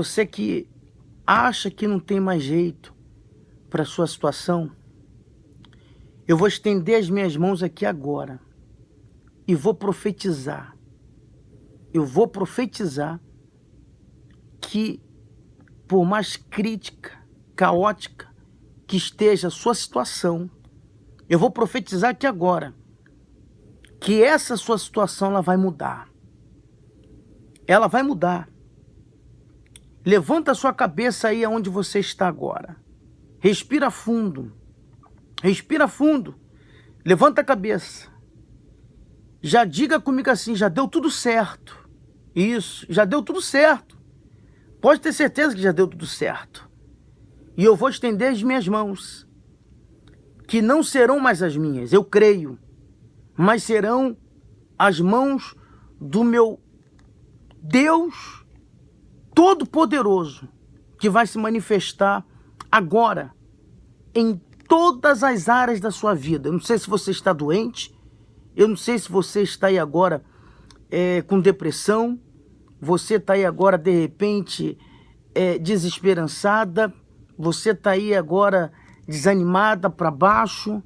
Você que acha que não tem mais jeito para sua situação, eu vou estender as minhas mãos aqui agora e vou profetizar. Eu vou profetizar que por mais crítica, caótica que esteja a sua situação, eu vou profetizar aqui agora que essa sua situação ela vai mudar. Ela vai mudar. Levanta sua cabeça aí aonde você está agora. Respira fundo. Respira fundo. Levanta a cabeça. Já diga comigo assim, já deu tudo certo. Isso, já deu tudo certo. Pode ter certeza que já deu tudo certo. E eu vou estender as minhas mãos, que não serão mais as minhas, eu creio, mas serão as mãos do meu Deus Todo-Poderoso, que vai se manifestar agora em todas as áreas da sua vida. Eu não sei se você está doente, eu não sei se você está aí agora é, com depressão, você está aí agora, de repente, é, desesperançada, você está aí agora desanimada para baixo,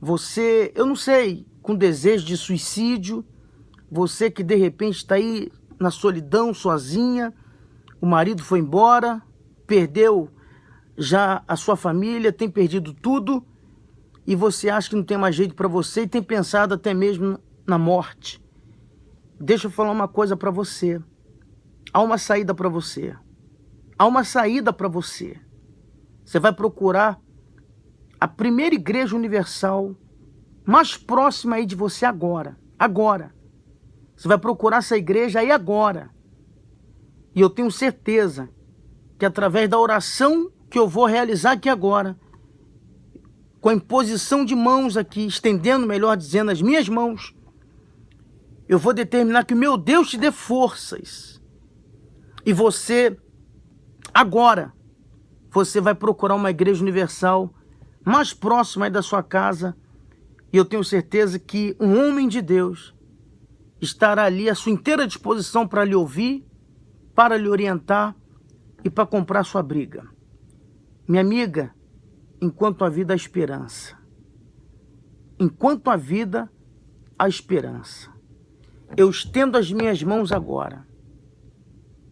você, eu não sei, com desejo de suicídio, você que de repente está aí na solidão, sozinha, o marido foi embora, perdeu já a sua família, tem perdido tudo, e você acha que não tem mais jeito para você e tem pensado até mesmo na morte. Deixa eu falar uma coisa para você. Há uma saída para você. Há uma saída para você. Você vai procurar a primeira igreja universal mais próxima aí de você agora. Agora. Você vai procurar essa igreja aí agora. E eu tenho certeza que através da oração que eu vou realizar aqui agora, com a imposição de mãos aqui, estendendo, melhor dizendo, as minhas mãos, eu vou determinar que o meu Deus te dê forças. E você, agora, você vai procurar uma igreja universal mais próxima da sua casa. E eu tenho certeza que um homem de Deus estará ali à sua inteira disposição para lhe ouvir, para lhe orientar e para comprar sua briga. Minha amiga, enquanto a vida há esperança. Enquanto a vida há esperança. Eu estendo as minhas mãos agora.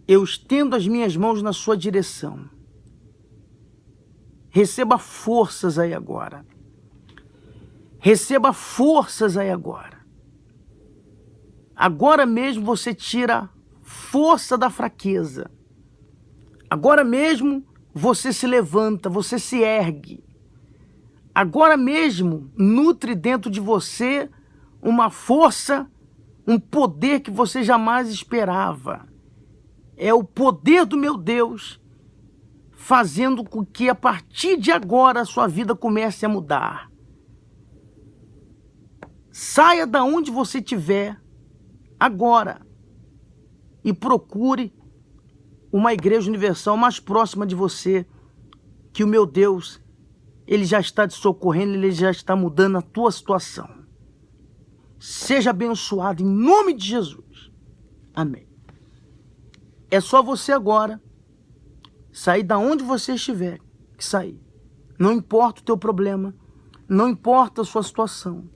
Eu estendo as minhas mãos na sua direção. Receba forças aí agora. Receba forças aí agora. Agora mesmo você tira força da fraqueza. Agora mesmo você se levanta, você se ergue. Agora mesmo nutre dentro de você uma força um poder que você jamais esperava. É o poder do meu Deus fazendo com que a partir de agora a sua vida comece a mudar. Saia da onde você estiver agora e procure uma igreja universal mais próxima de você, que o meu Deus, ele já está te socorrendo, ele já está mudando a tua situação. Seja abençoado em nome de Jesus. Amém. É só você agora sair da onde você estiver que sair. Não importa o teu problema, não importa a sua situação.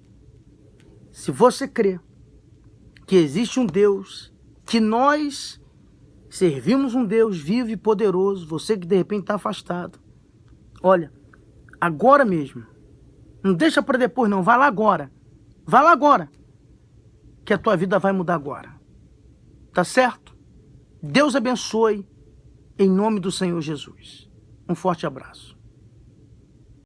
Se você crê que existe um Deus, que nós servimos um Deus vivo e poderoso, você que de repente está afastado, olha, agora mesmo, não deixa para depois não, vai lá agora. Vai lá agora. Que a tua vida vai mudar agora. Tá certo? Deus abençoe em nome do Senhor Jesus. Um forte abraço.